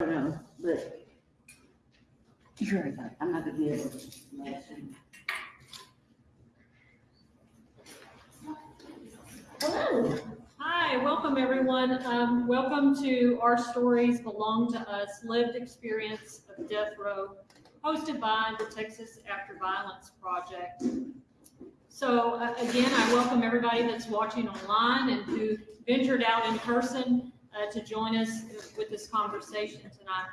don't know, but you're right, I'm not gonna be able to. Hi, welcome everyone. Um, welcome to Our Stories Belong to Us, Lived Experience of Death Row, hosted by the Texas After Violence Project. So uh, again, I welcome everybody that's watching online and who ventured out in person uh, to join us with this conversation tonight.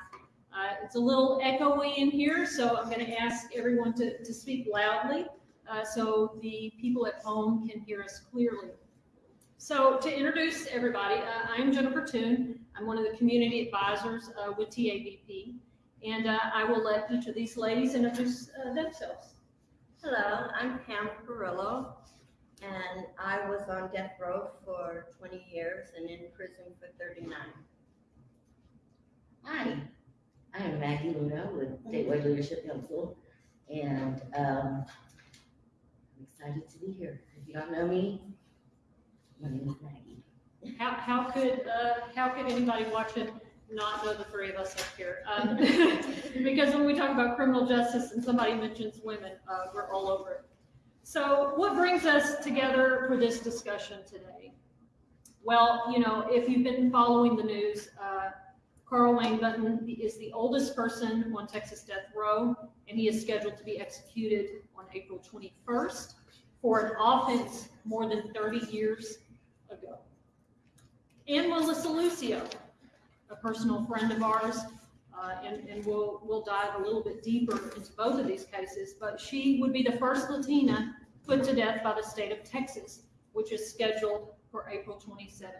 Uh, it's a little echoey in here, so I'm going to ask everyone to, to speak loudly uh, so the people at home can hear us clearly. So to introduce everybody, uh, I'm Jennifer Toon. I'm one of the community advisors uh, with TAVP. And uh, I will let each of these ladies introduce themselves. Hello, I'm Pam Perillo, and I was on death row for 20 years and in prison for 39. Hi, I am Maggie Luna with Statewide Leadership Council, and, um, I'm excited to be here. If you don't know me, my name is Maggie. How, how could, uh, how could anybody watching not know the three of us up here? Um, Because when we talk about criminal justice and somebody mentions women, uh, we're all over it. So what brings us together for this discussion today? Well, you know, if you've been following the news, uh, Carl Wayne Buntion is the oldest person on Texas death row, and he is scheduled to be executed on April 21st for an offense more than 30 years ago. And Melissa Lucio, a personal friend of ours, uh, and, and we'll, we'll dive a little bit deeper into both of these cases, but she would be the first Latina put to death by the state of Texas, which is scheduled for April 27th.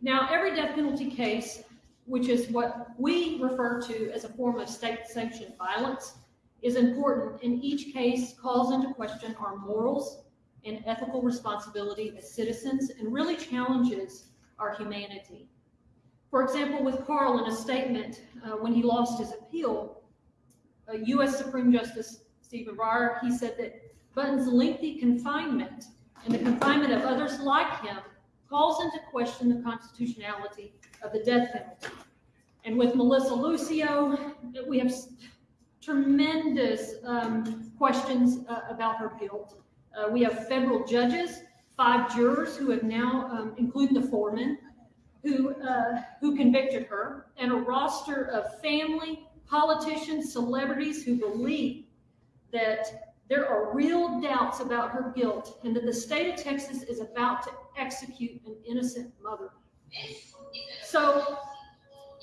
Now, every death penalty case, which is what we refer to as a form of state-sanctioned violence, is important, and each case calls into question our morals and ethical responsibility as citizens and really challenges our humanity. For example, with Carl in a statement uh, when he lost his appeal, uh, U.S. Supreme Justice Stephen Breyer, he said that Buntion's lengthy confinement and the confinement of others like him calls into question the constitutionality of the death penalty. And with Melissa Lucio, we have tremendous um, questions uh, about her guilt. Uh, we have federal judges, five jurors who have now, um, including the foreman, who, uh, who convicted her, and a roster of family, politicians, celebrities who believe that there are real doubts about her guilt and that the state of Texas is about to execute an innocent mother. So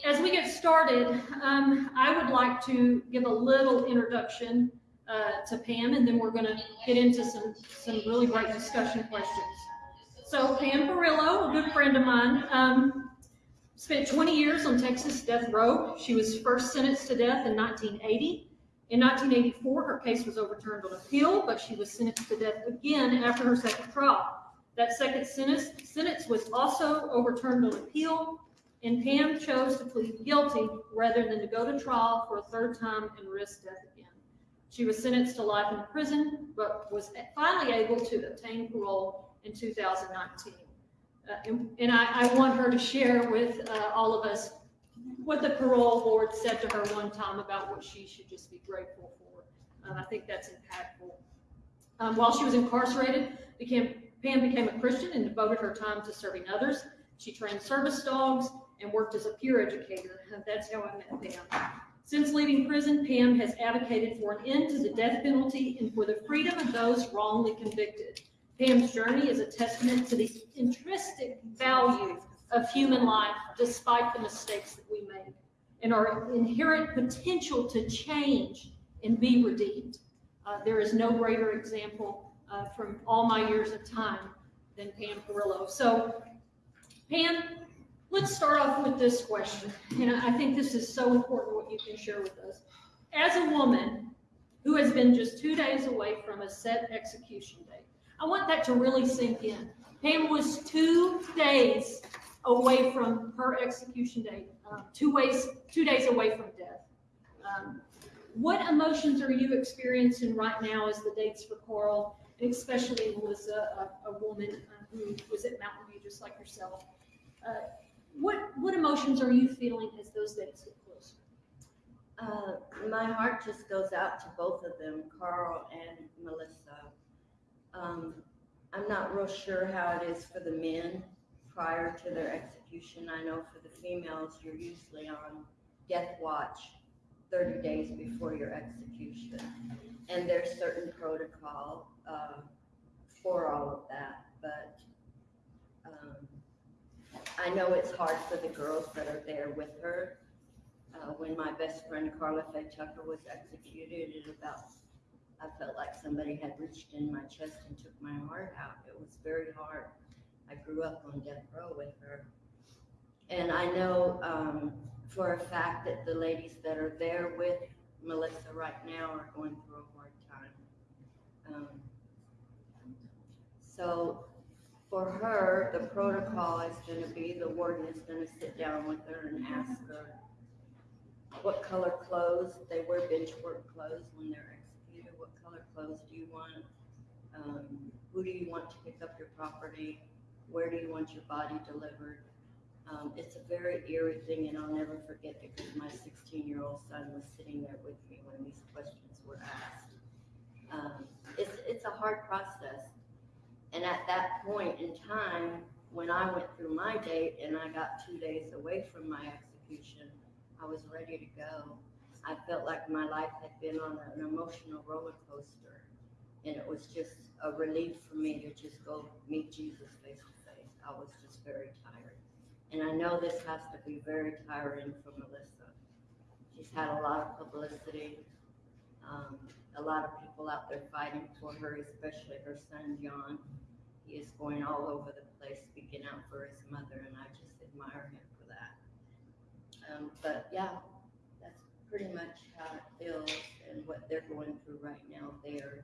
as we get started, um, I would like to give a little introduction uh, to Pam, and then we're going to get into some, some really great discussion questions. So Pam Perillo, a good friend of mine, um, spent 20 years on Texas death row. She was first sentenced to death in 1980. In 1984, her case was overturned on appeal, but she was sentenced to death again after her second trial. That second sentence, sentence was also overturned on appeal, and Pam chose to plead guilty rather than to go to trial for a third time and risk death again. She was sentenced to life in prison, but was finally able to obtain parole in 2019. Uh, and, and I, I want her to share with uh, all of us what the parole board said to her one time about what she should just be grateful for. Um, I think that's impactful. Um, while she was incarcerated, became, Pam became a Christian and devoted her time to serving others. She trained service dogs and worked as a peer educator. That's how I met Pam. Since leaving prison, Pam has advocated for an end to the death penalty and for the freedom of those wrongly convicted. Pam's journey is a testament to the intrinsic value of human life despite the mistakes that we make and our inherent potential to change and be redeemed. Uh, there is no greater example uh, from all my years of time than Pam Perillo. So Pam, let's start off with this question. And I think this is so important what you can share with us. As a woman who has been just two days away from a set execution date, I want that to really sink in. Pam was two days away from her execution date, um, two ways, two days away from death. Um, what emotions are you experiencing right now as the dates for Carl, and especially Melissa, a, a woman uh, who was at Mountain View just like yourself? Uh, what, what emotions are you feeling as those dates get closer? Uh, my heart just goes out to both of them, Carl and Melissa. Um, I'm not real sure how it is for the men prior to their execution. I know for the females, you're usually on death watch thirty days before your execution. And there's certain protocol, uh, for all of that, but, um, I know it's hard for the girls that are there with her. Uh, when my best friend Karla Faye Tucker was executed, it about, I felt like somebody had reached in my chest and took my heart out. It was very hard. I grew up on death row with her. And I know, um, for a fact that the ladies that are there with Melissa right now are going through a hard time. Um, So for her, the protocol is gonna be, the warden is gonna sit down with her and ask her what color clothes, they wear bench work clothes when they're clothes do you want? Um, who do you want to pick up your property? Where do you want your body delivered? Um, it's a very eerie thing and I'll never forget because my sixteen-year-old son was sitting there with me when these questions were asked. Um, it's, it's a hard process. And at that point in time, when I went through my date and I got two days away from my execution, I was ready to go. I felt like my life had been on an emotional roller coaster. And it was just a relief for me to just go meet Jesus face to face. I was just very tired. And I know this has to be very tiring for Melissa. She's had a lot of publicity, um, a lot of people out there fighting for her, especially her son John. He is going all over the place speaking out for his mother, and I just admire him for that. Um, but yeah, pretty much how it feels and what they're going through right now there.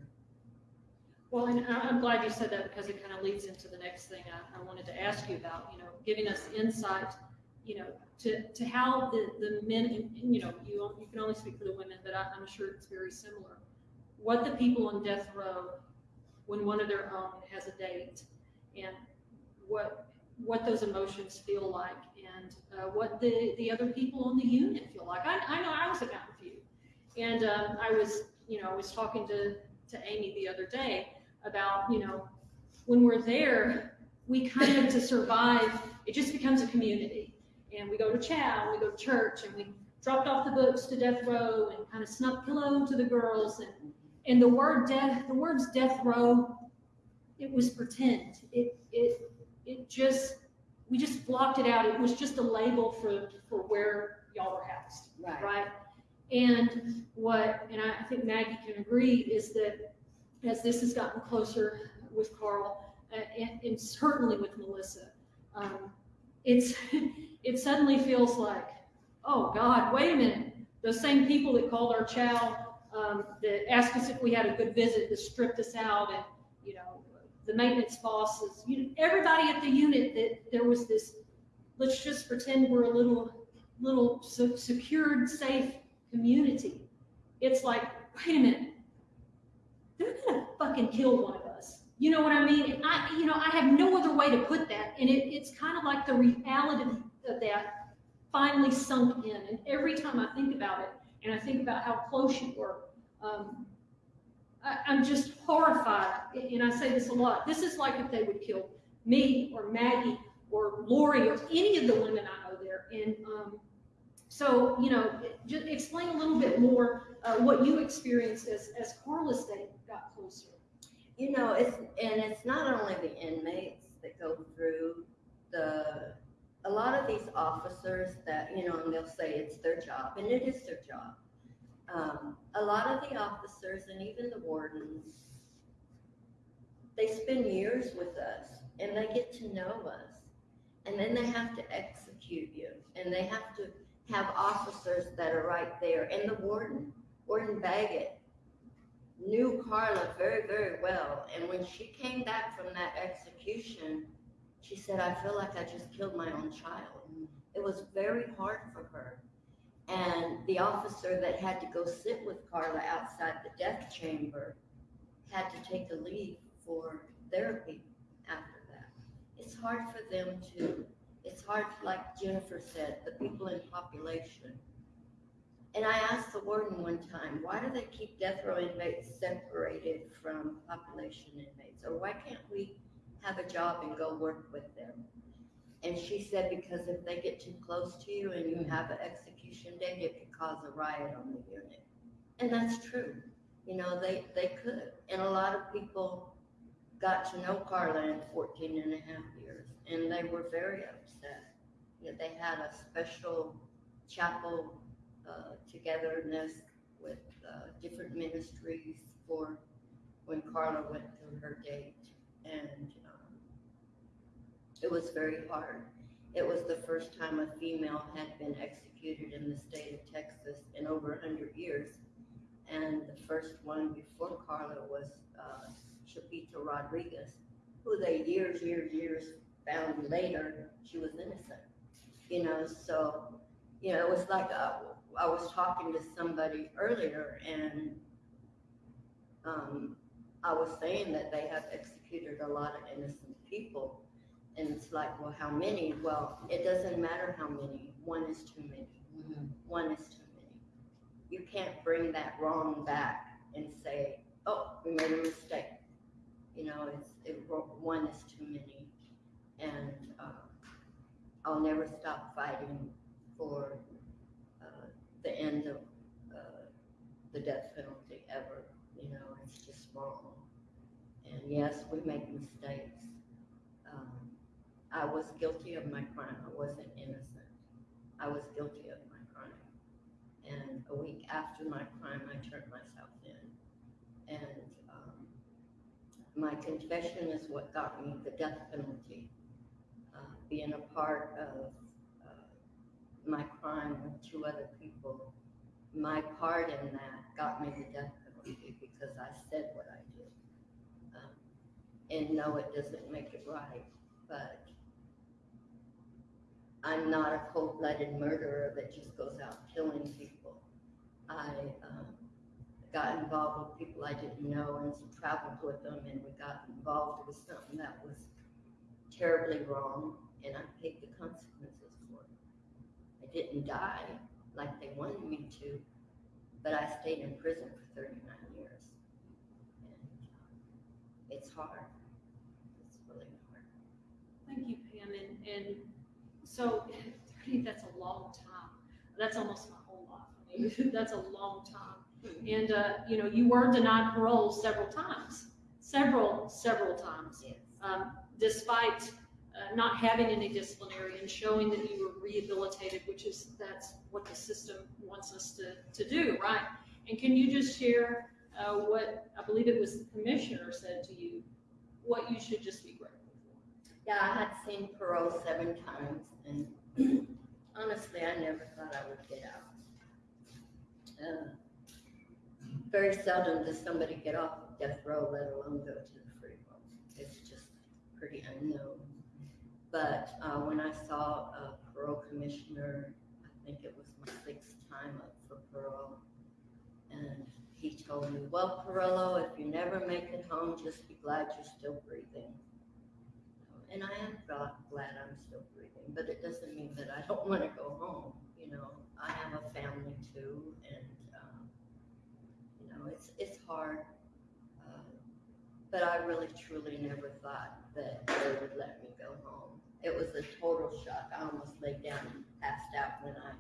Well, and I'm glad you said that because it kind of leads into the next thing I, I wanted to ask you about, you know, giving us insight, you know, to, to how the, the men, and, and, you know, you, you can only speak for the women, but I, I'm sure it's very similar. What the people on death row, when one of their own has a date, and what, what those emotions feel like, and uh, what the, the other people on the unit feel like. I, I know I was a Mountain View. And um, I was, you know, I was talking to, to Amy the other day about, you know, when we're there, we kind of to survive, it just becomes a community. And we go to chow, we go to church, and we dropped off the books to death row and kind of snuck pillow to the girls. And, and the word death, the words death row, it was pretend. It, it, it just, we just blocked it out. It was just a label for, for where y'all were housed Right. right? And what, and I think Maggie can agree, is that as this has gotten closer with Carl, uh, and, and certainly with Melissa, um, it's, it suddenly feels like, oh God, wait a minute. Those same people that called our chow, um, that asked us if we had a good visit, that stripped us out and, the maintenance bosses, you everybody at the unit that there was this, let's just pretend we're a little, little se- secured, safe community. It's like, wait a minute, they're gonna fucking kill one of us. You know what I mean? And I, you know, I have no other way to put that. And it, it's kind of like the reality of that finally sunk in. And every time I think about it, and I think about how close you were, um, I, I'm just horrified. And I say this a lot. This is like if they would kill me or Maggie or Lori or any of the women I know there. And um, so, you know, just explain a little bit more uh, what you experienced as, as Karla's day got closer. You know, it's, and it's not only the inmates that go through the, a lot of these officers that, you know, and they'll say it's their job, and it is their job. Um, a lot of the officers and even the wardens, they spend years with us and they get to know us. And then they have to execute you and they have to have officers that are right there. And the warden, Warden Baggett, knew Karla very, very well. And when she came back from that execution, she said, I feel like I just killed my own child. It was very hard for her. And the officer that had to go sit with Karla outside the death chamber had to take a leave for therapy after that. It's hard for them to, It's hard, like Jennifer said, the people in population. And I asked the warden one time, why do they keep death row inmates separated from population inmates? Or why can't we have a job and go work with them? And she said, because if they get too close to you and you have an execution date, it could cause a riot on the unit. And that's true. You know, they, they could. And a lot of people got to know Karla in 14 and a half years, and they were very upset. You know, they had a special chapel uh, togetherness with uh, different ministries for when Karla went through her date. And it was very hard. It was the first time a female had been executed in the state of Texas in over 100 years. And the first one before Karla was uh, Chipita Rodriguez, who they years, years, years found later she was innocent. You know, so, you know, it was like uh, I was talking to somebody earlier and um, I was saying that they have executed a lot of innocent people. And it's like, well, how many? Well, it doesn't matter how many. One is too many. Mhm. One is too many. You can't bring that wrong back and say, oh, we made a mistake. You know, it's, it, one is too many. And, uh, I'll never stop fighting for, uh, the end of, uh, the death penalty ever, you know, it's just wrong. And yes, we make mistakes. I was guilty of my crime, I wasn't innocent. I was guilty of my crime. And a week after my crime, I turned myself in. And, um, my confession is what got me the death penalty. Uh, being a part of, uh, my crime with two other people, my part in that got me the death penalty because I said what I did. Um, And no, it doesn't make it right, but I'm not a cold-blooded murderer that just goes out killing people. I, um, got involved with people I didn't know and traveled with them and we got involved with something that was terribly wrong and I paid the consequences for it. I didn't die like they wanted me to, but I stayed in prison for thirty-nine years. And um, It's hard. It's really hard. Thank you, Pam, and, and so, thirty, that's a long time. That's almost my whole life. I mean, that's a long time. And, uh, you know, you were denied parole several times, several, several times. Yes. um, despite uh, not having any disciplinary and showing that you were rehabilitated, which is, that's what the system wants us to, to do, right? And can you just share uh, what, I believe it was the commissioner said to you, what you should just be grateful? Yeah, I had seen parole seven times and honestly, I never thought I would get out. Uh, Very seldom does somebody get off of death row, let alone go to the free roll. It's just pretty unknown. But, uh, when I saw a parole commissioner, I think it was my sixth time up for parole. And he told me, well, Perillo, if you never make it home, just be glad you're still breathing. And I am glad, glad I'm still breathing, but it doesn't mean that I don't want to go home, you know. I have a family too, and, um, you know, it's, it's hard. uh, But I really truly never thought that they would let me go home. It was a total shock. I almost laid down and passed out when I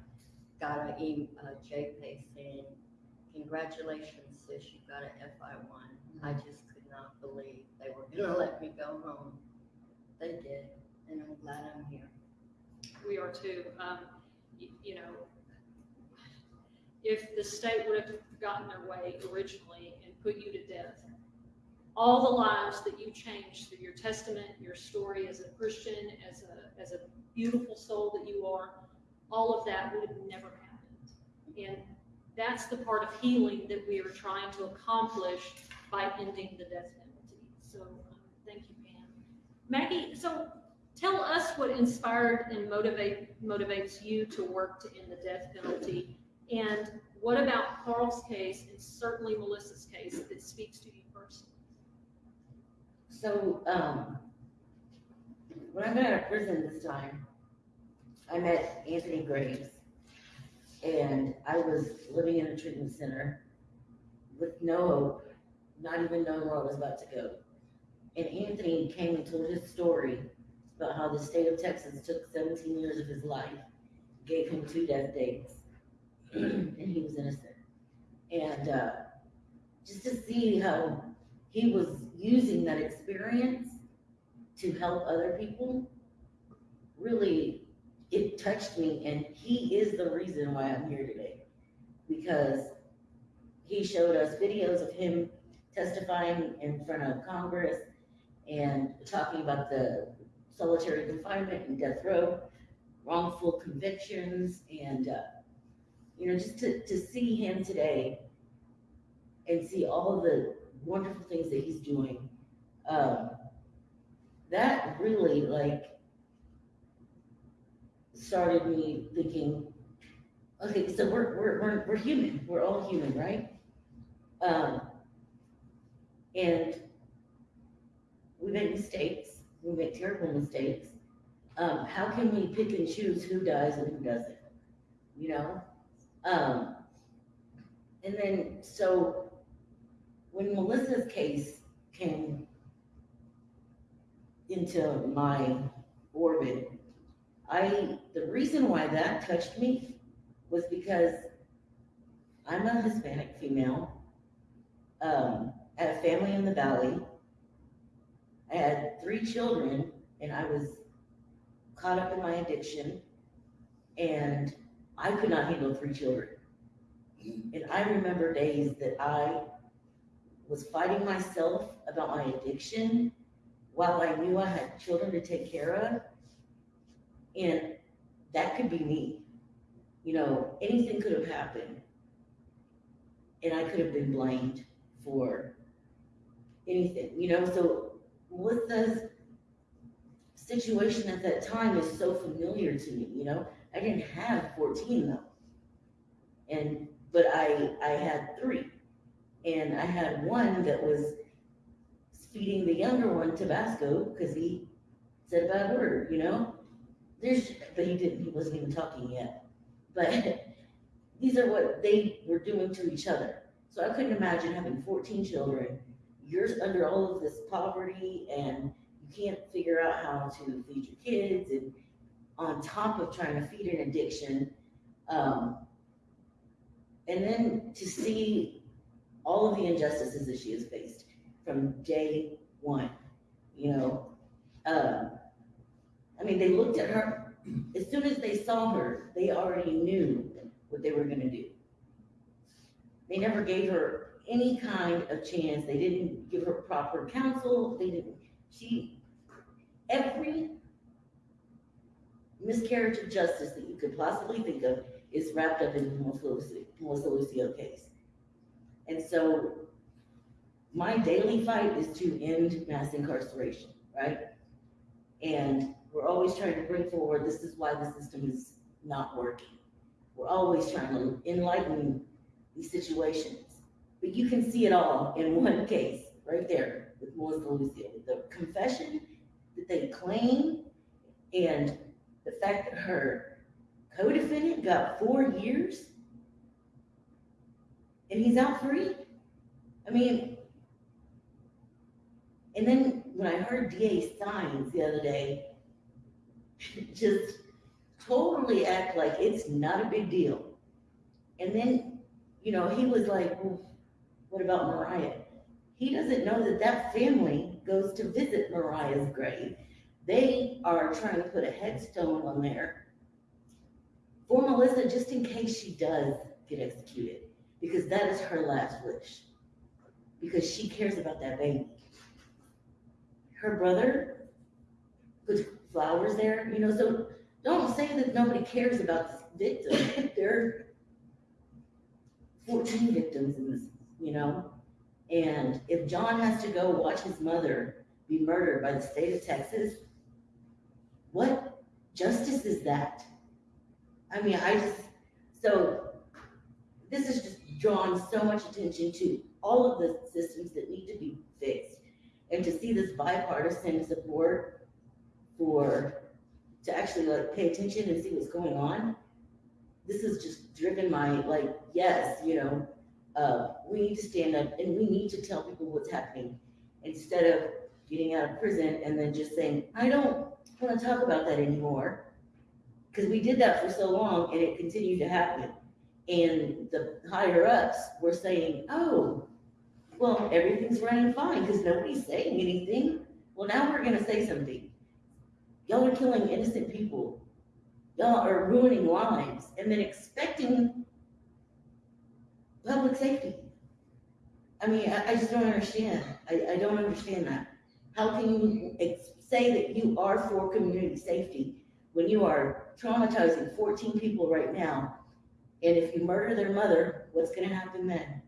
got a e- a J-Pay saying, congratulations, sis, you got an FI one. I just could not believe they were gonna let me go home. They did, and I'm glad I'm here. We are too, um, you, you know, if the state would have gotten their way originally and put you to death, all the lives that you changed through your testament, your story as a Christian, as a, as a beautiful soul that you are, all of that would have never happened. And that's the part of healing that we are trying to accomplish by ending the death penalty. So, um, thank you, Pam. Maggie, so tell us what inspired and motivate, motivates you to work to end the death penalty. And what about Carl's case and certainly Melissa's case that speaks to you personally? So, um, when I got out of prison this time, I met Anthony Graves. And I was living in a treatment center with no hope, not even knowing where I was about to go. And Anthony came and told his story about how the state of Texas took seventeen years of his life, gave him two death dates, and he was innocent. And, uh, just to see how he was using that experience to help other people, really, it touched me, and he is the reason why I'm here today. Because he showed us videos of him testifying in front of Congress and talking about the solitary confinement and death row, wrongful convictions, and, uh, you know, just to, to see him today and see all the wonderful things that he's doing, um, that really like started me thinking, okay, so we're, we're, we're, we're human, we're all human, right? Um, and we make mistakes, we make terrible mistakes. Um, how can we pick and choose who does and who doesn't? You know? Um, and then, so when Melissa's case came into my orbit, I, the reason why that touched me was because I'm a Hispanic female. Um, had a family in the valley. I had three children and I was caught up in my addiction and I could not handle three children. And I remember days that I was fighting myself about my addiction while I knew I had children to take care of. And that could be me. You know, anything could have happened. And I could have been blamed for anything, you know, so Melissa's situation at that time is so familiar to me, you know? I didn't have fourteen though. And, but I, I had three. And I had one that was feeding the younger one Tabasco because he said a bad word, you know? There's, but he didn't, he wasn't even talking yet. But these are what they were doing to each other. So I couldn't imagine having fourteen children. You're under all of this poverty and you can't figure out how to feed your kids and on top of trying to feed an addiction. Um, and then to see all of the injustices that she has faced from day one, you know. Um, I mean, they looked at her, as soon as they saw her, they already knew what they were gonna do. They never gave her any kind of chance, they didn't give her proper counsel, they didn't, she, every miscarriage of justice that you could possibly think of is wrapped up in the Melissa Lucio, case. And so my daily fight is to end mass incarceration, right? And we're always trying to bring forward, this is why the system is not working. We're always trying to enlighten these situations. But you can see it all in one case, right there, with Melissa Lucio. The confession that they claim and the fact that her co-defendant got four years and he's out free. I mean, and then when I heard DA Saenz the other day, just totally act like it's not a big deal. And then, you know, he was like, well, what about Mariah? He doesn't know that that family goes to visit Mariah's grave. They are trying to put a headstone on there for Melissa, just in case she does get executed, because that is her last wish. Because she cares about that baby. Her brother puts flowers there, you know, so don't say that nobody cares about this victim. There are fourteen victims in this, you know? And if John has to go watch his mother be murdered by the state of Texas, what justice is that? I mean, I just, so this has just drawn so much attention to all of the systems that need to be fixed. And to see this bipartisan support for to actually like pay attention and see what's going on. This has just driven my, like, yes, you know, uh, we need to stand up and we need to tell people what's happening. Instead of getting out of prison and then just saying, I don't wanna talk about that anymore. Cause we did that for so long and it continued to happen. And the higher ups were saying, oh, well, everything's running fine because nobody's saying anything. Well, now we're gonna say something. Y'all are killing innocent people. Y'all are ruining lives and then expecting public safety. I mean, I, I just don't understand. I, I don't understand that. How can you ex- say that you are for community safety when you are traumatizing fourteen people right now? And if you murder their mother, what's gonna happen then?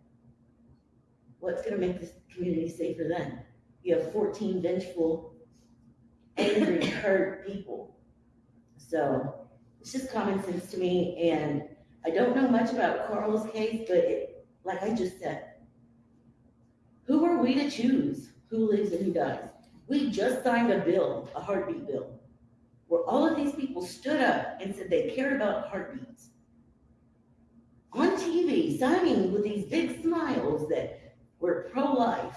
What's gonna make this community safer then? You have fourteen vengeful, angry, hurt people. So, it's just common sense to me, and I don't know much about Carl's case, but it, like I just said, who are we to choose who lives and who dies? We just signed a bill, a heartbeat bill, where all of these people stood up and said they cared about heartbeats. On TV, signing with these big smiles that we're pro-life.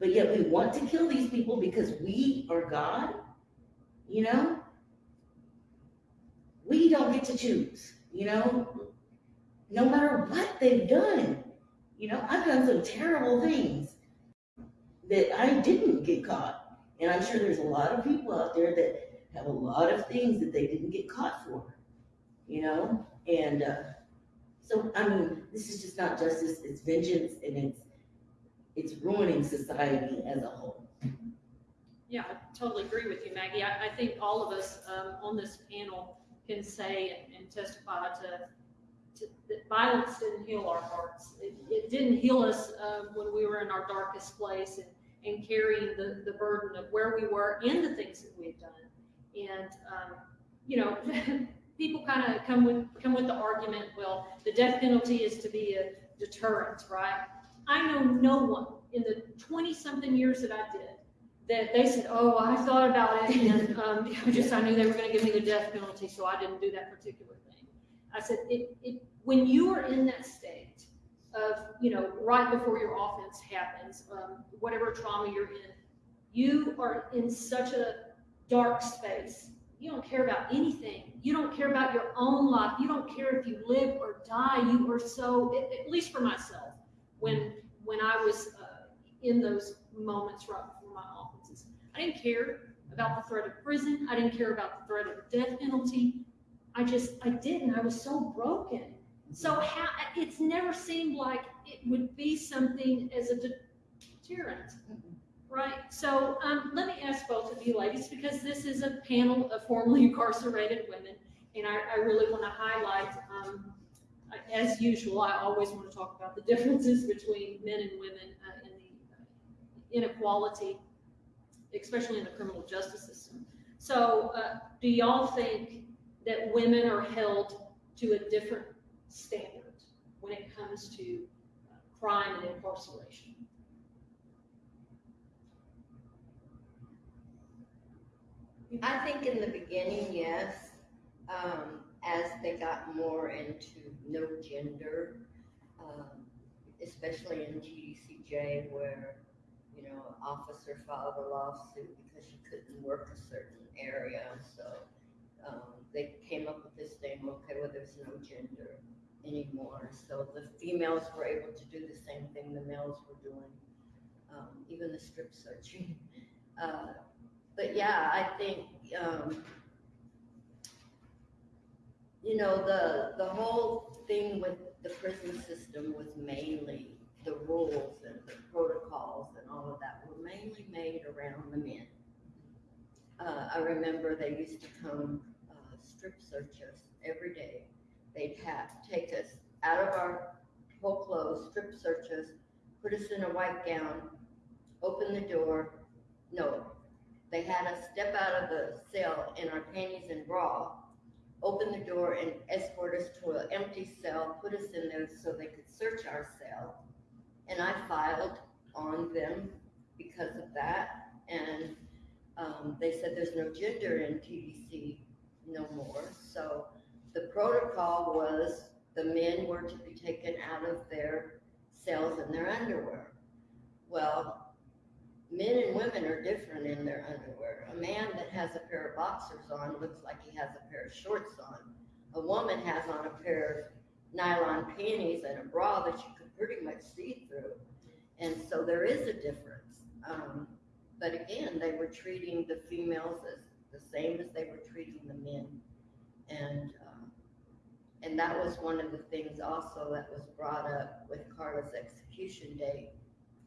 But yet we want to kill these people because we are God, you know? We don't get to choose, you know? No matter what they've done. You know, I've done some terrible things that I didn't get caught. And I'm sure there's a lot of people out there that have a lot of things that they didn't get caught for, you know? And, uh, so, I mean, this is just not justice, it's vengeance and it's, it's ruining society as a whole. Yeah, I totally agree with you, Maggie. I, I think all of us, um, on this panel can say and- and testify to, to, that violence didn't heal our hearts. It, it didn't heal us, um, when we were in our darkest place and, and carrying the, the burden of where we were and the things that we had done. And, um, you know, people kind of come with, come with the argument, well, the death penalty is to be a deterrent, right? I know no one in the twenty-something years that I did that they said, oh, I thought about it and, um, just, I knew they were gonna give me the death penalty, so I didn't do that particular thing. I said, it, it, when you are in that state of, you know, right before your offense happens, um, whatever trauma you're in, you are in such a dark space. You don't care about anything. You don't care about your own life. You don't care if you live or die. You are so, at, least for myself, when, when I was, uh, in those moments right before my offenses. I didn't care about the threat of prison. I didn't care about the threat of the death penalty. I just, I didn't. I was so broken. So how, it's never seemed like it would be something as a deterrent, right? So, um, let me ask both of you ladies, because this is a panel of formerly incarcerated women, and I, I really want to highlight, um, as usual, I always want to talk about the differences between men and women uh, in the uh, inequality, especially in the criminal justice system. So, uh, do y'all think that women are held to a different standard when it comes to uh, crime and incarceration? I think in the beginning, yes, um, as they got more into no gender, um, especially in TDCJ where, you know, an officer filed a lawsuit because she couldn't work a certain area, so, um, they came up with this thing, okay, well, there's no gender anymore, so the females were able to do the same thing the males were doing, um, even the strip searching. Uh, but yeah, I think, um, you know, the, the whole thing with the prison system was mainly the rules and the protocols and all of that were mainly made around the men. Uh, I remember they used to come, uh, strip search us every day. They'd have, take us out of our whole clothes, strip search us, put us in a white gown, open the door, no, they had us step out of the cell in our panties and bra, open the door and escort us to an empty cell, put us in there so they could search our cell. And I filed on them because of that. And, Um, they said there's no gender in TDC no more, so the protocol was the men were to be taken out of their cells in their underwear. Well, men and women are different in their underwear. A man that has a pair of boxers on looks like he has a pair of shorts on. A woman has on a pair of nylon panties and a bra that you could pretty much see through. And so there is a difference. Um, but again, they were treating the females as the same as they were treating the men. And, um, and that was one of the things also that was brought up with Karla's execution date.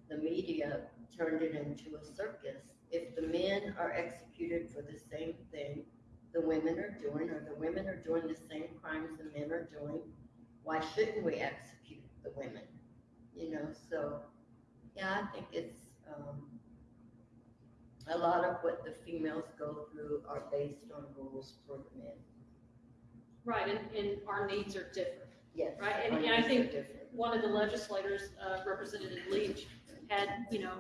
The media turned it into a circus. If the men are executed for the same thing the women are doing, or the women are doing the same crimes the men are doing, why shouldn't we execute the women? You know, so, yeah, I think it's, um, a lot of what the females go through are based on rules for the men. Right, and, and our needs are different, Yes. right? And, and I are think different. one of the legislators, uh, Representative Leach, had, you know,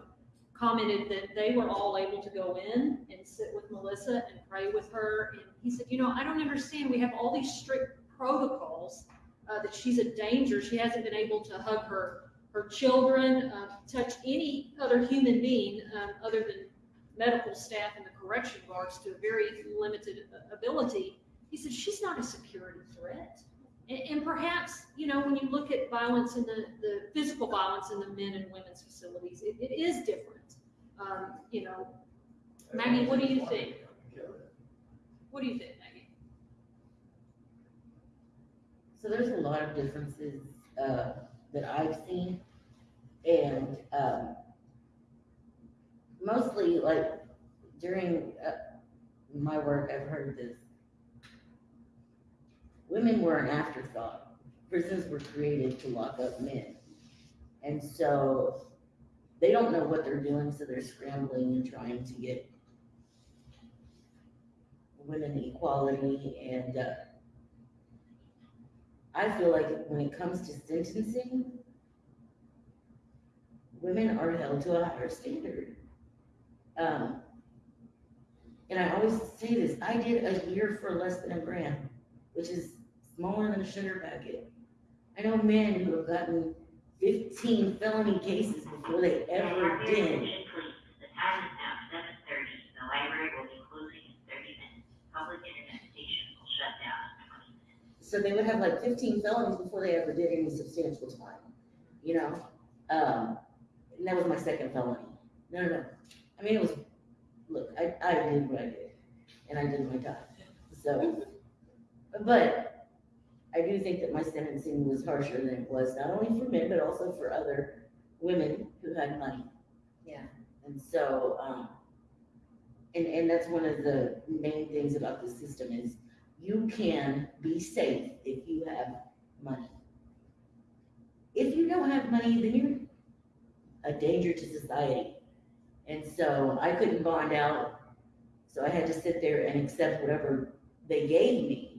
commented that they were all able to go in and sit with Melissa and pray with her. And he said, you know, I don't understand. We have all these strict protocols, uh, that she's a danger. She hasn't been able to hug her, her children, uh, touch any other human being, um, other than medical staff and the correction guards to a very limited uh, ability. He said, she's not a security threat. And, and perhaps, you know, when you look at violence in the, the physical violence in the men and women's facilities, it, it is different. Um, you know, Maggie, what do you think? What do you think, Maggie? So there's a lot of differences, uh, that I've seen. And, um, mostly like during, uh, my work, I've heard this. Women were an afterthought. Prisons were created to lock up men. And so they don't know what they're doing, so they're scrambling and trying to get women equality and, uh, I feel like when it comes to sentencing, women are held to a higher standard. Um, and I always say this, I did a year for less than a gram, which is smaller than a sugar packet. I know men who have gotten fifteen felony cases before they ever did. The time is now seven thirty, the library will be closing in thirty minutes. Public internet station will shut down in twenty minutes. So they would have like fifteen felonies before they ever did any substantial time, you know? Um, and that was my second felony. No, no, no. I mean, it was, look, I, I did what I did, and I did my time, so. But I do think that my sentencing was harsher than it was, not only for men, but also for other women who had money. Yeah. And so, um, and, and that's one of the main things about the system is you can be safe if you have money. If you don't have money, then you're a danger to society. And so I couldn't bond out, so I had to sit there and accept whatever they gave me.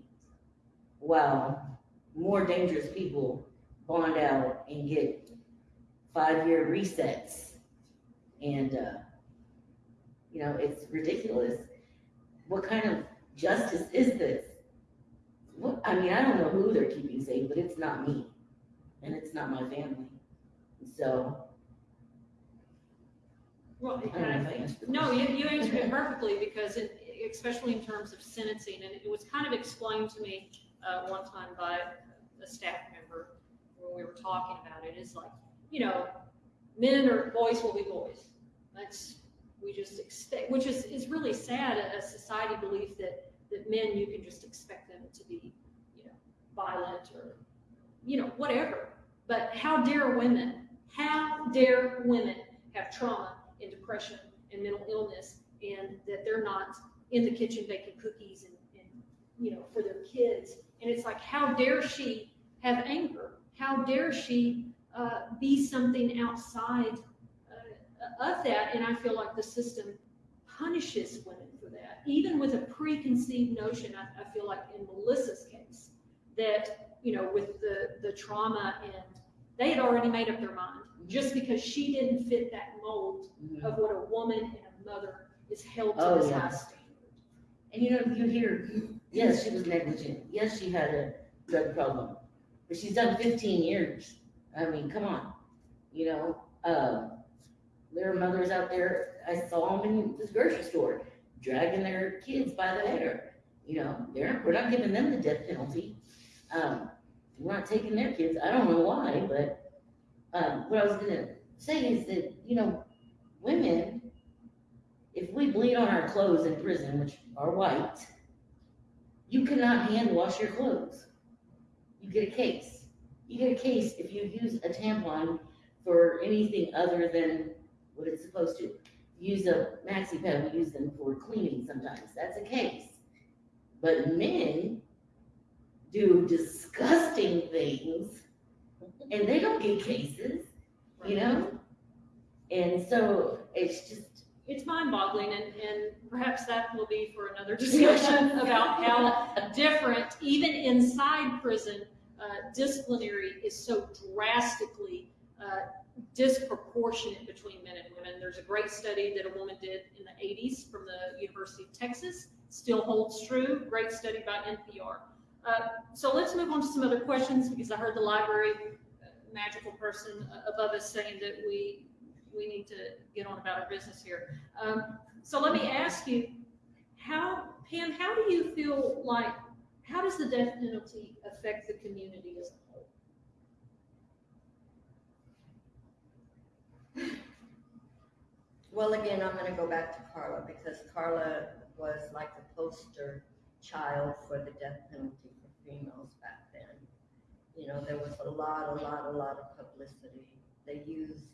While more dangerous people bond out and get five-year resets. And, uh, you know, it's ridiculous. What kind of justice is this? What, I mean, I don't know who they're keeping safe, but it's not me, and it's not my family. So, Well, I don't know if I answered the No, you, you answered it perfectly, because it, especially in terms of sentencing, and it was kind of explained to me, uh, one time by a staff member, when we were talking about it, is like, you know, men or boys will be boys. That's, we just expect, which is, is really sad, a, a society belief that, that men, you can just expect them to be, you know, violent or, you know, whatever. But how dare women, how dare women have trauma and depression and mental illness and that they're not in the kitchen baking cookies and, and, you know, for their kids. And it's like, how dare she have anger? How dare she, uh, be something outside, uh, of that? And I feel like the system punishes women for that, even with a preconceived notion, I, I feel like in Melissa's case, that, you know, with the, the trauma and they had already made up their mind. Just because she didn't fit that mold Mhm. of what a woman and a mother is held Oh, to this yeah. high standard. And you know, you hear, yes, she was negligent, yes, she had a drug problem, but she's done fifteen years. I mean, come on, you know, uh, there are mothers out there, I saw them in this grocery store, dragging their kids by the hair. You know, they're, we're not giving them the death penalty. Um, we're not taking their kids, I don't know why, but, um, what I was gonna say is that, you know, women, if we bleed on our clothes in prison, which are white, you cannot hand wash your clothes. You get a case. You get a case if you use a tampon for anything other than what it's supposed to. Use a maxi pad, we use them for cleaning sometimes, that's a case. But men do disgusting things and they don't get cases, you know? And so it's just, It's mind boggling and, and perhaps that will be for another discussion about how different, even inside prison, uh, disciplinary is so drastically, uh, disproportionate between men and women. There's a great study that a woman did in the eighties from the University of Texas, still holds true, great study by NPR. Uh, so let's move on to some other questions, because I heard the library uh, magical person above us saying that we, we need to get on about our business here. Um, so let me ask you, how, Pam, how do you feel like, how does the death penalty affect the community as a whole? Well, again, I'm gonna go back to Karla because Karla was like a poster child for the death penalty for females back then. You know, there was a lot, a lot, a lot of publicity. They used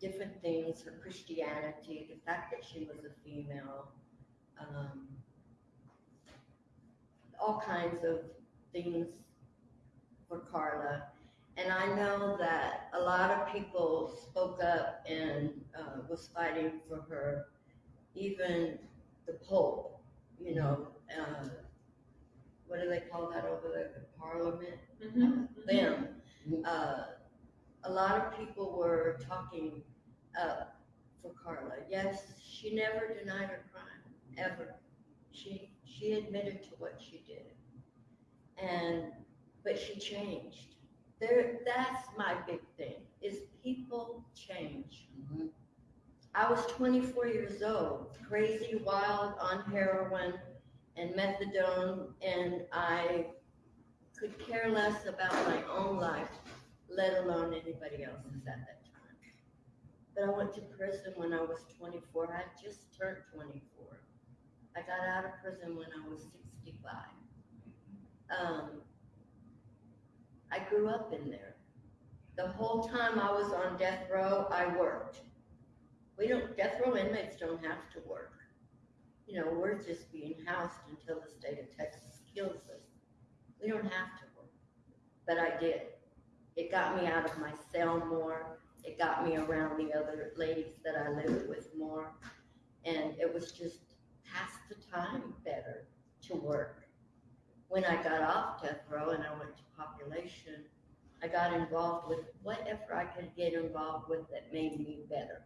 different things, her Christianity, the fact that she was a female, um, all kinds of things for Karla. And I know that a lot of people spoke up and uh, was fighting for her. Even the Pope, you know, uh, what do they call that over there? The Parliament? Them. Uh, a lot of people were talking up for Karla. Yes, she never denied her crime, ever. She she admitted to what she did. And but she changed. There that's my big thing is people change. Mhm. I was 24 years old, crazy, wild, on heroin and methadone, and I could care less about my own life, let alone anybody else's at that time. But I went to prison when I was 24. I just turned 24. I got out of prison when I was 65. Um, I grew up in there. The whole time I was on death row, I worked. We don't, death row inmates don't have to work. You know, we're just being housed until the state of Texas kills us. We don't have to work, but I did. It got me out of my cell more. It got me around the other ladies that I lived with more. And it was just pass the time better to work. When I got off death row and I went to population, I got involved with whatever I could get involved with that made me better.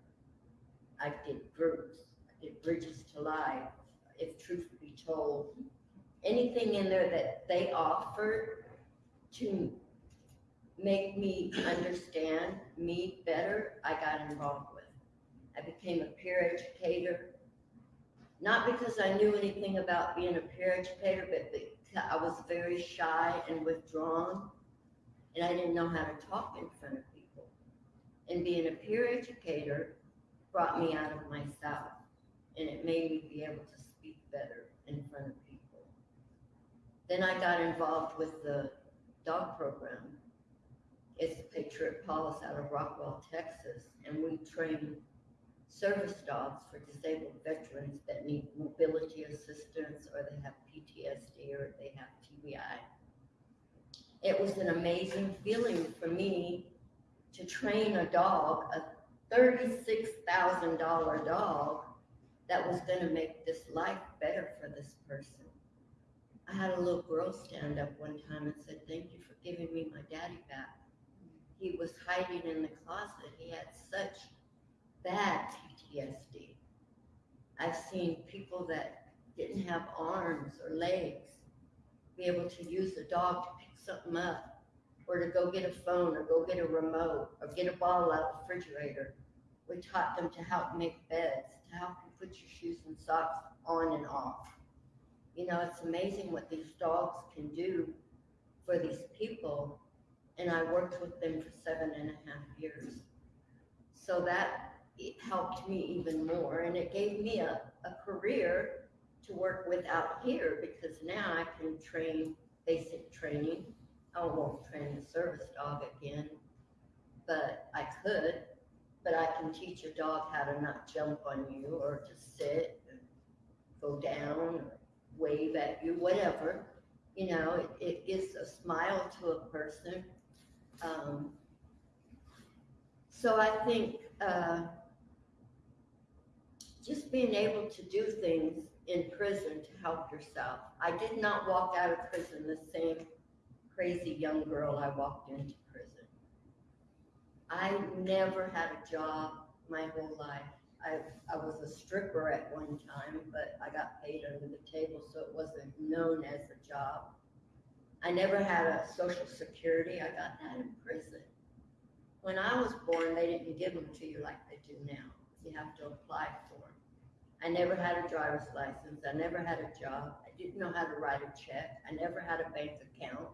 I did groups, I did bridges to life, if truth be told. Anything in there that they offered to make me understand me better, I got involved with. I became a peer educator, not because I knew anything about being a peer educator, but because I was very shy and withdrawn, and I didn't know how to talk in front of people. And being a peer educator brought me out of myself, and it made me be able to speak better in front of people. Then I got involved with the dog program. It's Patriot Paws out of Rockwall, Texas, and we train service dogs for disabled veterans that need mobility assistance or they have PTSD or they have TBI. It was an amazing feeling for me to train a dog, a thirty-six thousand dollar dog that was gonna make this life better for this person. I had a little girl stand up one time and said, thank you for giving me my daddy back. He was hiding in the closet. He had such bad PTSD. I've seen people that didn't have arms or legs be able to use a dog to pick something up, or to go get a phone, or go get a remote, or get a bottle out of the refrigerator. We taught them to help make beds, to help you put your shoes and socks on and off. You know, it's amazing what these dogs can do for these people. And I worked with them for seven and a half years. So that helped me even more and it gave me a, a career to work with out here because now I can train basic training. I won't train the service dog again, but I could. But I can teach a dog how to not jump on you or to sit, and go down, or wave at you, whatever. You know, it, it gives a smile to a person. Um, so I think, uh, just being able to do things in prison to help yourself. I did not walk out of prison the same crazy young girl I walked into prison. I never had a job my whole life. I, I was a stripper at one time, but I got paid under the table, so it wasn't known as a job. I never had a social security. I got that in prison. When I was born, they didn't give them to you like they do now. You have to apply for them. I never had a driver's license. I never had a job. I didn't know how to write a check. I never had a bank account.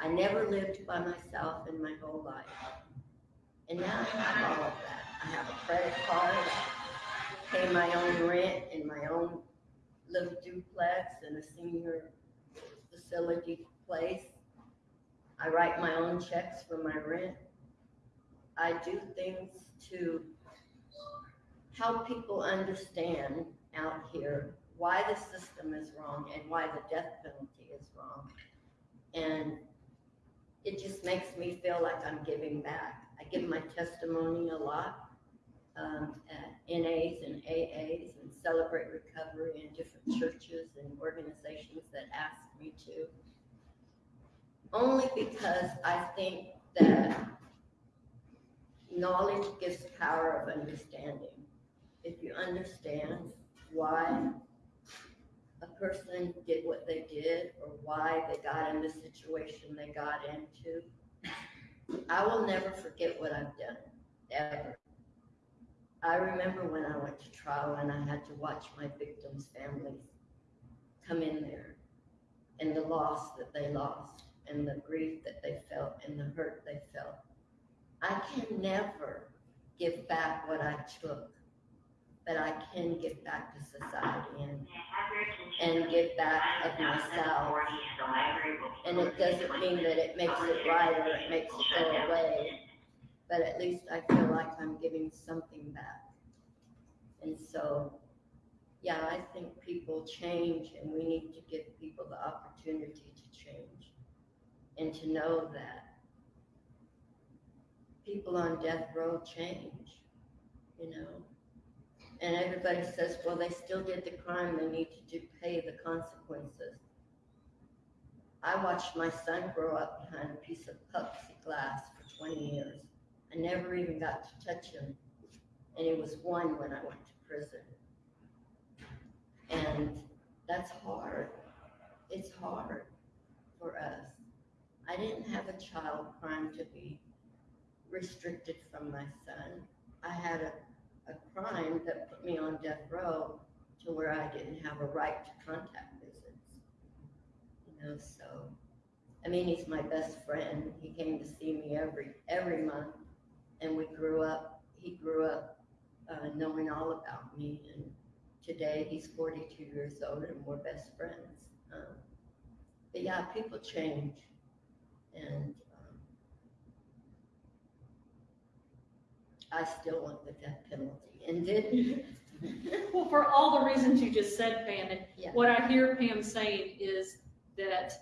I never lived by myself in my whole life. And now I have all of that. I have a credit card, I pay my own rent in my own little duplex in a senior facility place. I write my own checks for my rent. I do things to help people understand out here why the system is wrong and why the death penalty is wrong. And it just makes me feel like I'm giving back. I give my testimony a lot um, at NAs and AAs and Celebrate Recovery in different churches and organizations that ask to. Only because I think that knowledge gives power of understanding. If you understand why a person did what they did or why they got in the situation they got into, I will never forget what I've done, ever. I remember when I went to trial and I had to watch my victims' families come in there and the loss that they lost and the grief that they felt and the hurt they felt. I can never give back what I took, but I can give back to society and, And give back of myself. 740, the library will be And it doesn't mean that it makes it right or it makes it go away, but at least I feel like I'm giving something back. And so, yeah, I think people change and we need to give people the opportunity to change. And to know that people on death row change, you know? And everybody says, well, they still did the crime, they need to do, pay the consequences. I watched my son grow up behind a piece of plexiglass for twenty years. I never even got to touch him. And he was one when I went to prison. And that's hard. It's hard for us. I didn't have a child crime to be restricted from my son. I had a, a crime that put me on death row to where I didn't have a right to contact visits. You know, so, I mean, he's my best friend. He came to see me every, every month. And we grew up, he grew up, uh, knowing all about me. And today he's forty-two years old and we're best friends. Um, But yeah, people change. And, um, I still want the death penalty ended. Well, for all the reasons you just said, Pam, and Yeah. what I hear Pam saying is that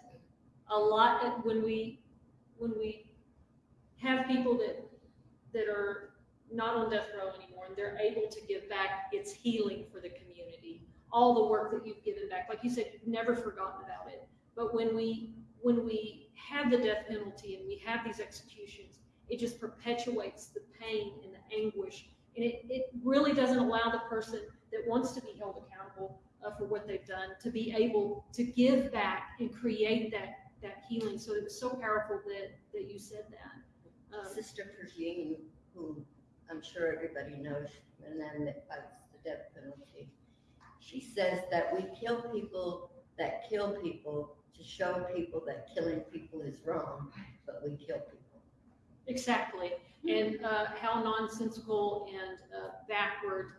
a lot, of- when we, when we have people that, that are not on death row anymore, and they're able to give back, it's healing for the community. All the work that you've given back, like you said, you've never forgotten about it. But when we, when we have the death penalty and we have these executions, it just perpetuates the pain and the anguish And it, it really doesn't allow the person that wants to be held accountable uh, for what they've done to be able to give back and create that, that healing. So it was so powerful that, that you said that. Um, Sister Prejean, who I'm sure everybody knows, and then fights the death penalty. She says that we kill people that kill people to show people that killing people is wrong, but we kill people. Exactly, and uh, how nonsensical and uh, backward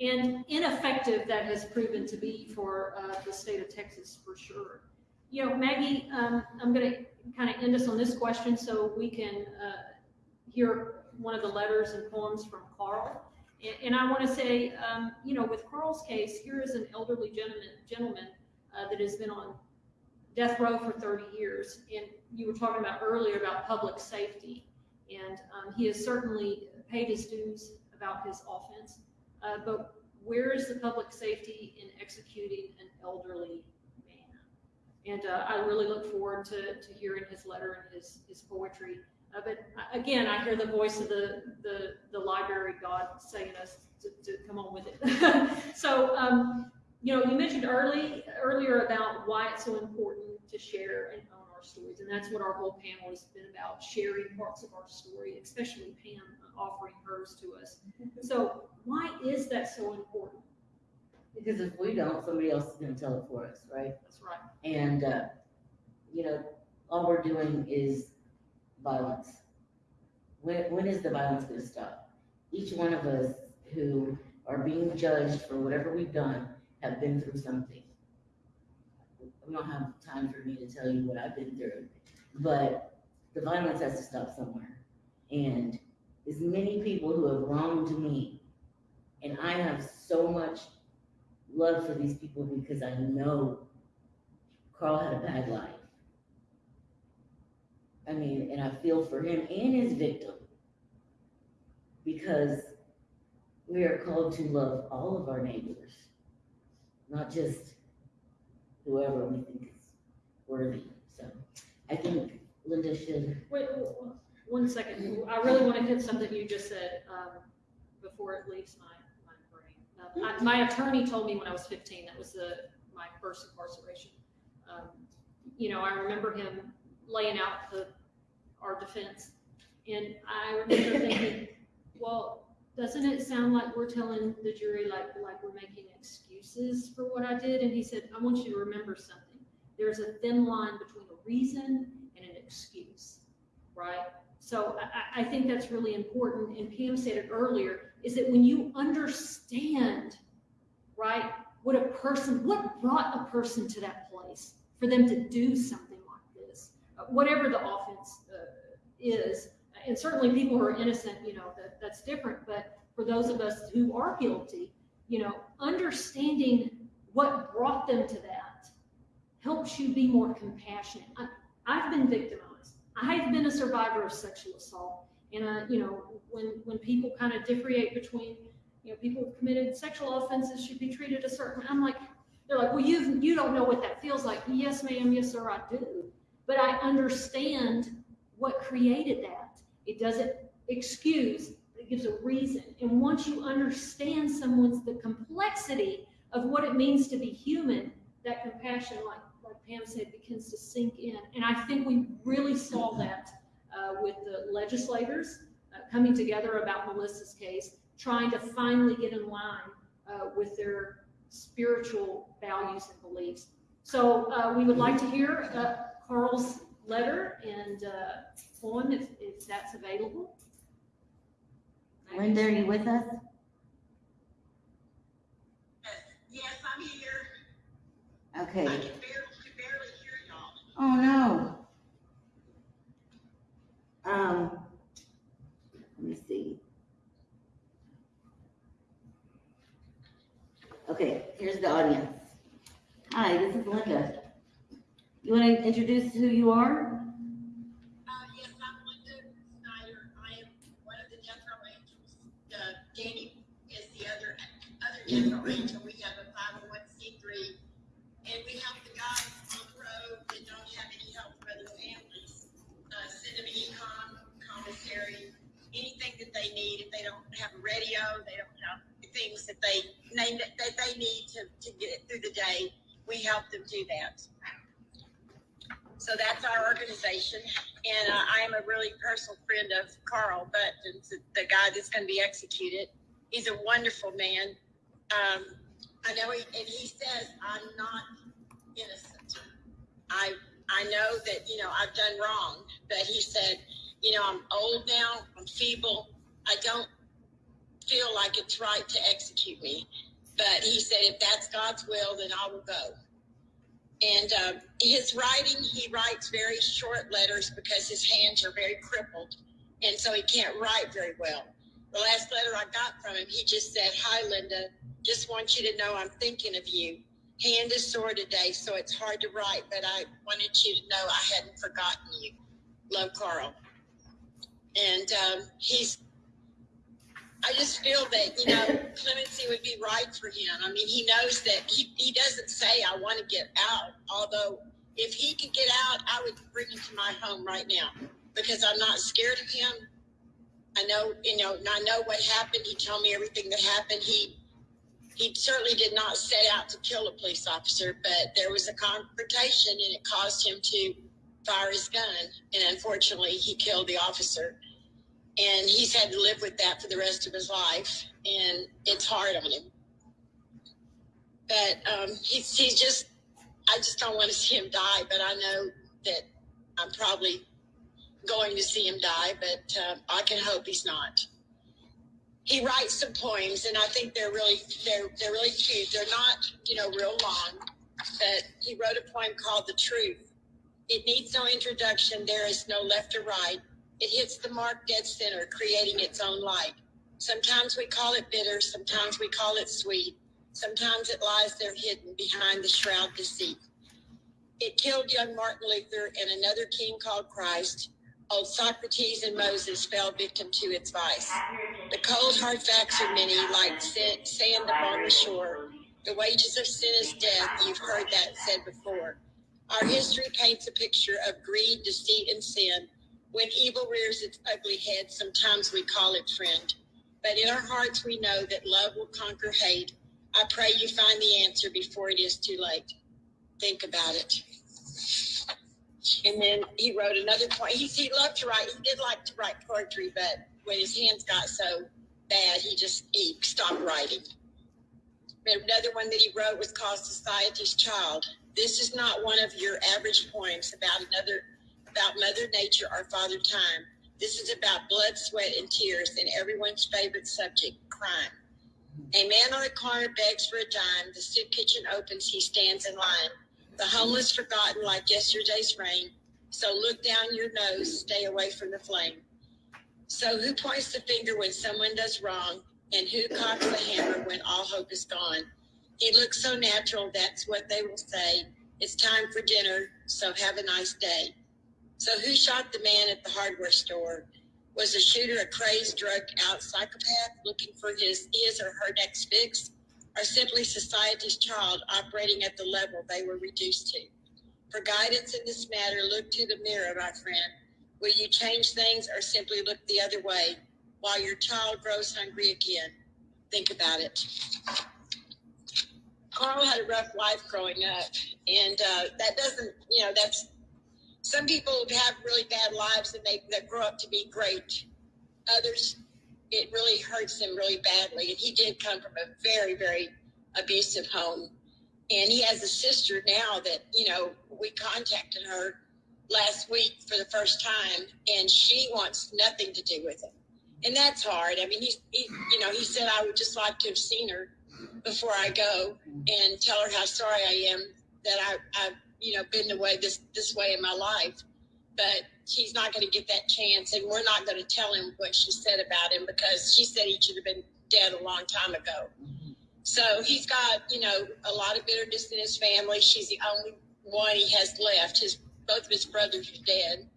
and ineffective that has proven to be for uh, the state of Texas for sure. You know, Maggie, um, I'm going to kind of end us on this question so we can uh, hear one of the letters and poems from Carl. And, I want to say, um, you know, with Carl's case, here is an elderly gentleman, gentleman uh, that has been on death row for 30 years. And you were talking about earlier about public safety. And um, he has certainly paid his dues about his offense. Uh, but where is the public safety in executing an elderly man? And uh, I really look forward to, to hearing his letter and his, his poetry. Uh, but again, I hear the voice of the, the, the library God saying us to, to come on with it. so, um, you know, you mentioned early earlier about why it's so important to share and own our stories, and that's what our whole panel has been about: sharing parts of our story, especially Pam offering hers to us. So, why is that so important? Because if we don't, somebody else is gonna tell it for us, right? That's right. And, uh, you know, all we're doing is violence. When, when is the violence gonna stop? Each one of us who are being judged for whatever we've done have been through something. We don't have time for me to tell you what I've been through, but the violence has to stop somewhere. And as many people who have wronged me, and I have so much love for these people because I know Carl had a bad life. I mean, and I feel for him and his victim. Because we are called to love all of our neighbors, not just whoever we think is worthy. So I think Linda should, Wait, one second. I really want to hit something you just said um, before it leaves my, my brain. Uh, I- My attorney told me when I was 15, that was the, my first incarceration. Um, You know, I remember him laying out the, our defense. And I remember thinking, well, doesn't it sound like we're telling the jury like, like we're making excuses for what I did? And he said, I want you to remember something. There's a thin line between a reason and an excuse, right? So I, I, think that's really important, and Pam said it earlier, is that when you understand, right, what a person, what brought a person to that place for them to do something whatever the offense uh, is, and certainly people who are innocent, you know, that, that's different, but for those of us who are guilty, you know, understanding what brought them to that helps you be more compassionate. I, I've been victimized. I've been a survivor of sexual assault. And, uh, you know, when, when people kind of differentiate between, you know, people who've committed sexual offenses should be treated a certain, I'm like, they're like, well, you, you don't know what that feels like. Yes, ma'am. Yes, sir, I do. But I understand what created that. It doesn't excuse, it gives a reason. And once you understand someone's, the complexity of what it means to be human, that compassion, like, like Pam said, begins to sink in. And I think we really saw that uh, with the legislators uh, coming together about Melissa's case, trying to finally get in line uh, with their spiritual values and beliefs. So uh, we would like to hear uh, Carl's letter and uh, poem if, if that's available. Linda, are you with us? Yes, I'm here. I Okay. can barely, can barely hear y'all. Oh, no. Um, let me see. Okay, here's the audience. Hi, this is Linda. You want to introduce who you are? Uh, yes, I'm Linda Snyder. I am one of the death row angels. Uh, Danny is the other, other row angel. We have a five oh one C three. And we help the guys on the road that don't have any help from other families. Uh, send them e-com, commissary, anything that they need. If they don't have a radio, they don't have things that they that they need to, to get through the day. We help them do that. So that's our organization, and uh, I am a really personal friend of Carl the, the guy that's going to be executed. He's a wonderful man. Um, I know, he, and he says I'm not innocent. I I know that you know I've done wrong, but he said, you know, I'm old now, I'm feeble, I don't feel like it's right to execute me. But he said, if that's God's will, then I will go. And uh, his writing, he writes very short letters because his hands are very crippled, and so he can't write very well. The last letter I got from him, he just said, "Hi, Linda. Just want you to know I'm thinking of you. Hand is sore today, so it's hard to write, but I wanted you to know I hadn't forgotten you. Love, Carl." And um, he's I just feel that, you know, clemency would be right for him. I mean, he knows that he, he doesn't say, I want to get out. Although, if he could get out, I would bring him to my home right now because I'm not scared of him. I know, you know, and I know what happened. He told me everything that happened. He, he certainly did not set out to kill a police officer, but there was a confrontation and it caused him to fire his gun. And unfortunately, he killed the officer and he's had to live with that for the rest of his life, and it's hard on him. But um, he's he's just, I just don't want to see him die. But I know that I'm probably going to see him die, but uh, I can hope he's not. He writes some poems, and I think they're really they're they're really cute. They're not you know real long, but he wrote a poem called "The Truth." It needs no introduction. There is no left or right. It hits the mark dead center, creating its own light. Sometimes we call it bitter, sometimes we call it sweet. Sometimes it lies there hidden behind the shroud deceit. It killed young Martin Luther and another king called Christ. Old Socrates and Moses fell victim to its vice. The cold, hard facts are many, like sand upon the shore. The wages of sin is death. You've heard that said before. Our history paints a picture of greed, deceit, and sin when evil rears its ugly head, sometimes we call it friend. But in our hearts, we know that love will conquer hate. I pray you find the answer before it is too late. Think about it. And then he wrote another point. He, he loved to write. He did like to write poetry, but when his hands got so bad, he just he stopped writing. Another one that he wrote was called Society's Child. This is not one of your average poems about another about Mother Nature or Father Time. This is about blood, sweat, and tears and everyone's favorite subject, crime. A man on a corner begs for a dime. The soup kitchen opens. He stands in line. The homeless forgotten like yesterday's rain. So look down your nose. Stay away from the flame. So who points the finger when someone does wrong? And who cocks the hammer when all hope is gone? He looks so natural. That's what they will say. It's time for dinner. So have a nice day. So who shot the man at the hardware store? Was the shooter a crazed, drugged out psychopath looking for his his or her next fix? Or simply society's child operating at the level they were reduced to? For guidance in this matter, look to the mirror, my friend. Will you change things or simply look the other way while your child grows hungry again? Think about it. Carl had a rough life growing up, and uh, that doesn't, you know, that's some people have really bad lives and they, they grow up to be great. Others, it really hurts them really badly. And he did come from a very, very abusive home. And he has a sister now that, you know, we contacted her last week for the first time and she wants nothing to do with him. And that's hard. I mean, he, he you know, he said, I would just like to have seen her before I go and tell her how sorry I am that I, I you know, been the way this this way in my life. But he's not going to get that chance, and we're not going to tell him what she said about him because she said he should have been dead a long time ago. So he's got, you know, a lot of bitterness in his family. She's the only one he has left. His both of his brothers are dead,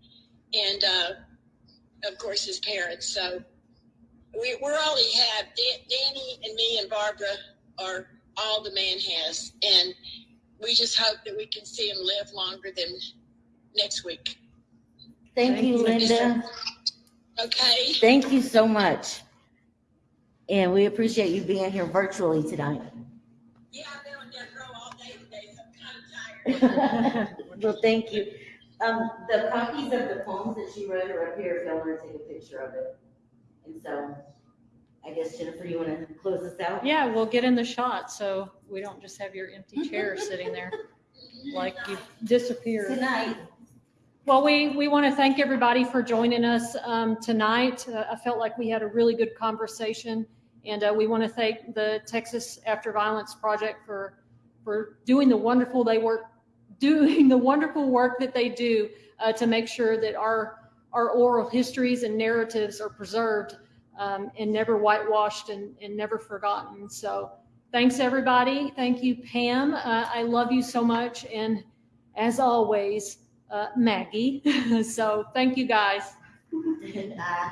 and uh, of course his parents. So we, we're all he had. Danny and me and Barbara are all the man has, and we just hope that we can see him live longer than next week. Thank you, Thank you. Linda. Okay, Thank you so much. And we appreciate you being here virtually tonight. yeah, I've been on death row all day today, so I'm kind of tired. Well, thank you. Um, the copies of the poems that she wrote are up here if y'all want to take a picture of it. And so, I guess Jennifer, you want to close us out? Yeah, we'll get in the shot, so we don't just have your empty chair sitting there like you disappeared. Good night. Well, we, we want to thank everybody for joining us um, tonight. Uh, I felt like we had a really good conversation. And uh, we want to thank the Texas After Violence Project for, for doing the wonderful they work, doing the wonderful work that they do uh, to make sure that our, our oral histories and narratives are preserved um, and never whitewashed and, and never forgotten. So thanks, everybody. Thank you, Pam. Uh, I love you so much. And as always, uh, Maggie. So thank you, guys. Bye.